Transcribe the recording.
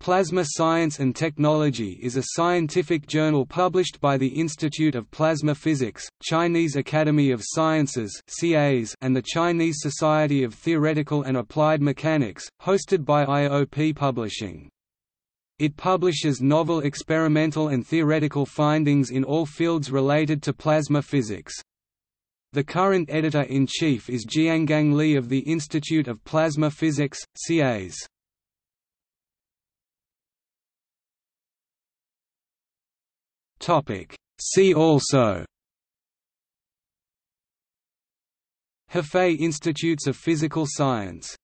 Plasma Science and Technology is a scientific journal published by the Institute of Plasma Physics, Chinese Academy of Sciences and the Chinese Society of Theoretical and Applied Mechanics, hosted by IOP Publishing. It publishes novel experimental and theoretical findings in all fields related to plasma physics. The current editor-in-chief is Jiangang Li of the Institute of Plasma Physics, CAS. Topic. See also Hefei Institutes of Physical Science